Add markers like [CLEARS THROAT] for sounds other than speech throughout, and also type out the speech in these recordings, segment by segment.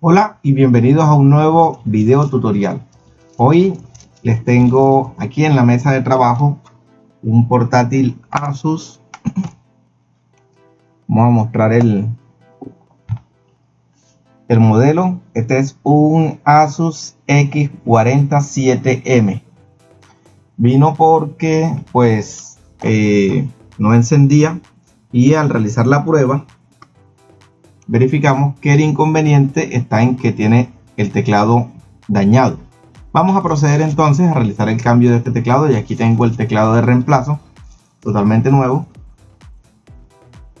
Hola y bienvenidos a un nuevo video tutorial. Hoy les tengo aquí en la mesa de trabajo un portátil Asus. Vamos a mostrar el, el modelo. Este es un Asus X47M. Vino porque pues eh, no encendía y al realizar la prueba verificamos que el inconveniente está en que tiene el teclado dañado. Vamos a proceder entonces a realizar el cambio de este teclado y aquí tengo el teclado de reemplazo totalmente nuevo.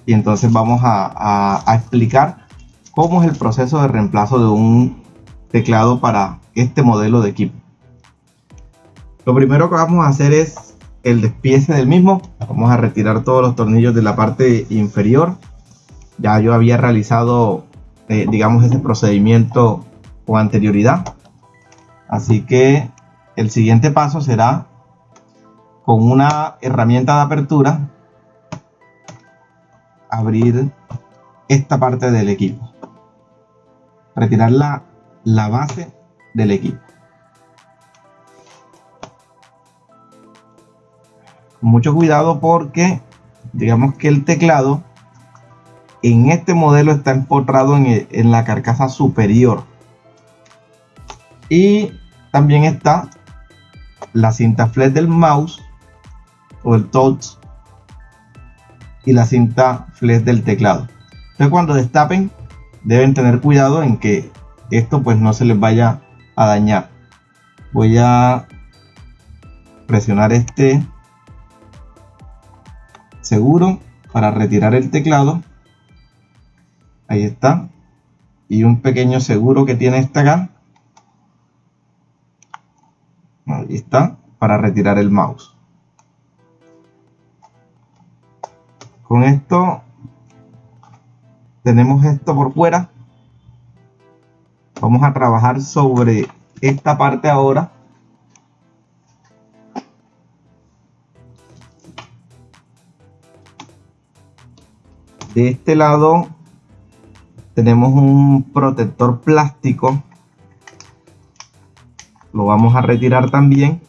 Y entonces vamos a, explicar cómo es el proceso de reemplazo de un teclado para este modelo de equipo. Lo primero que vamos a hacer es el despiece del mismo. Vamos a retirar todos los tornillos de la parte inferior ya yo había realizado, eh, digamos, ese procedimiento con anterioridad. Así que el siguiente paso será con una herramienta de apertura abrir esta parte del equipo. Retirar la, la base del equipo. Mucho cuidado porque digamos que el teclado en este modelo está empotrado en, la carcasa superior. Y también está la cinta flex del mouse o el touch y la cinta flex del teclado. Entonces cuando destapen deben tener cuidado en que esto pues no se les vaya a dañar. Voy a presionar este seguro para retirar el teclado Ahí está. Y un pequeño seguro que tiene esta acá. Ahí está. Para retirar el mouse. Con esto tenemos esto por fuera. Vamos a trabajar sobre esta parte ahora. De este lado tenemos un protector plástico lo vamos a retirar también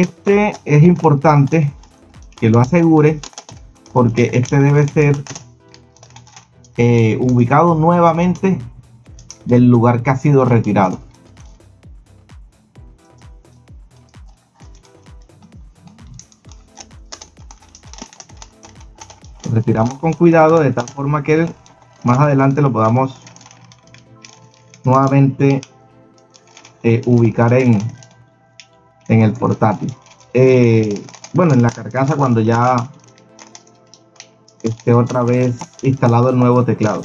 este es importante que lo asegure porque este debe ser eh, ubicado nuevamente del lugar que ha sido retirado. Retiramos con cuidado de tal forma que más adelante lo podamos nuevamente eh, ubicar en, en el portátil. Eh, bueno, en la carcasa cuando ya esté otra vez instalado el nuevo teclado.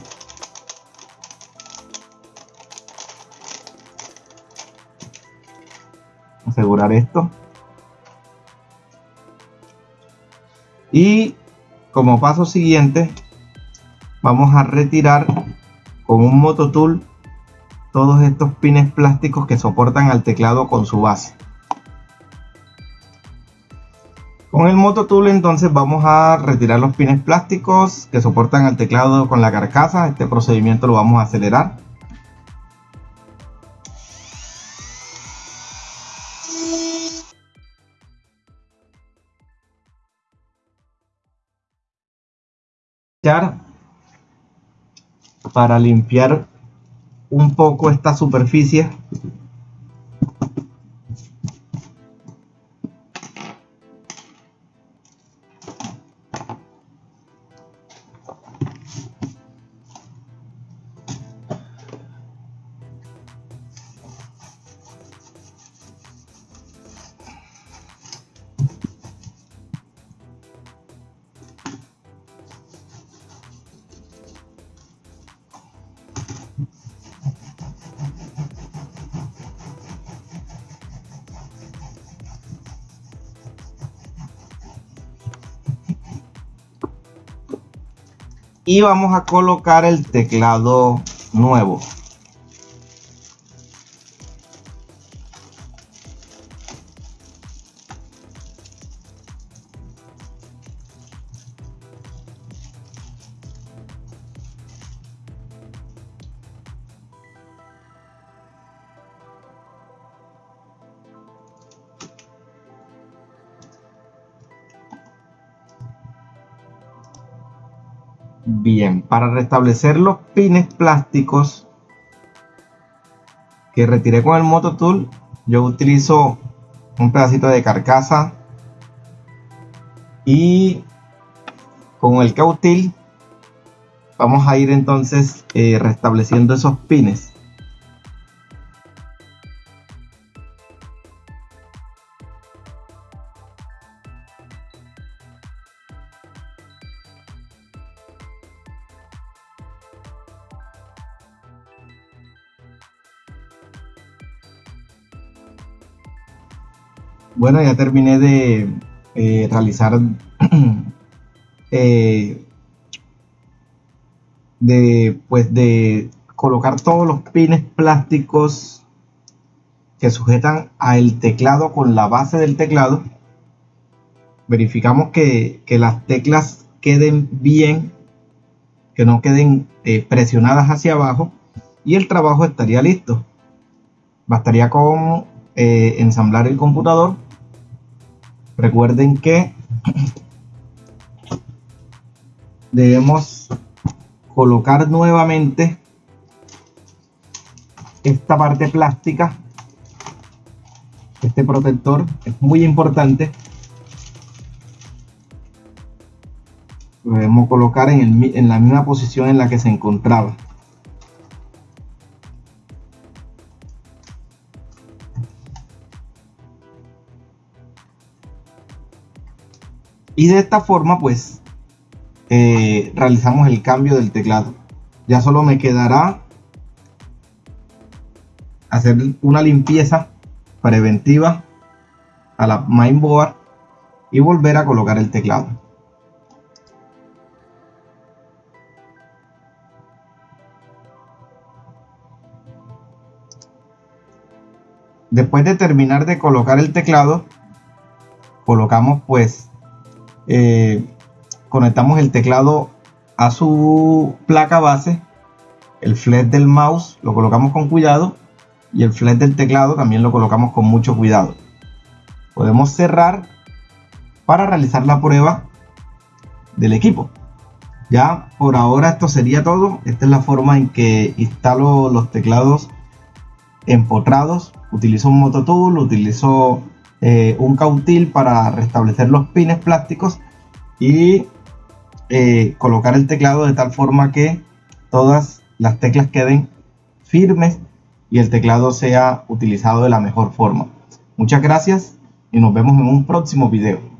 Asegurar esto. Y como paso siguiente vamos a retirar con un mototool todos estos pines plásticos que soportan al teclado con su base con el mototool entonces vamos a retirar los pines plásticos que soportan al teclado con la carcasa. Este procedimiento lo vamos a acelerar. Para limpiar un poco esta superficie y vamos a colocar el teclado nuevo Bien, para restablecer los pines plásticos que retiré con el Moto Tool, yo utilizo un pedacito de carcasa y con el cautil vamos a ir entonces eh, restableciendo esos pines. Bueno, ya terminé de eh, realizar [CLEARS THROAT] eh, de pues de colocar todos los pines plásticos que sujetan al teclado con la base del teclado. Verificamos que, las teclas queden bien que no queden eh, presionadas hacia abajo y el trabajo estaría listo. Bastaría con ensamblar el computador Recuerden que debemos colocar nuevamente esta parte plástica este protector es muy importante. Lo debemos colocar en, en la misma posición en la que se encontraba y de esta forma pues eh, realizamos el cambio del teclado. Ya solo me quedará hacer una limpieza preventiva a la mainboard y volver a colocar el teclado. Después de terminar de colocar el teclado colocamos pues eh, conectamos el teclado a su placa base, el flex del mouse lo colocamos con cuidado y el flex del teclado también lo colocamos con mucho cuidado. Podemos cerrar para realizar la prueba del equipo. Ya por ahora esto sería todo. Esta es la forma en que instalo los teclados empotrados. Utilizo un mototool, utilizo eh, un cautil para restablecer los pines plásticos y eh, colocar el teclado de tal forma que todas las teclas queden firmes y el teclado sea utilizado de la mejor forma. Muchas gracias y nos vemos en un próximo video.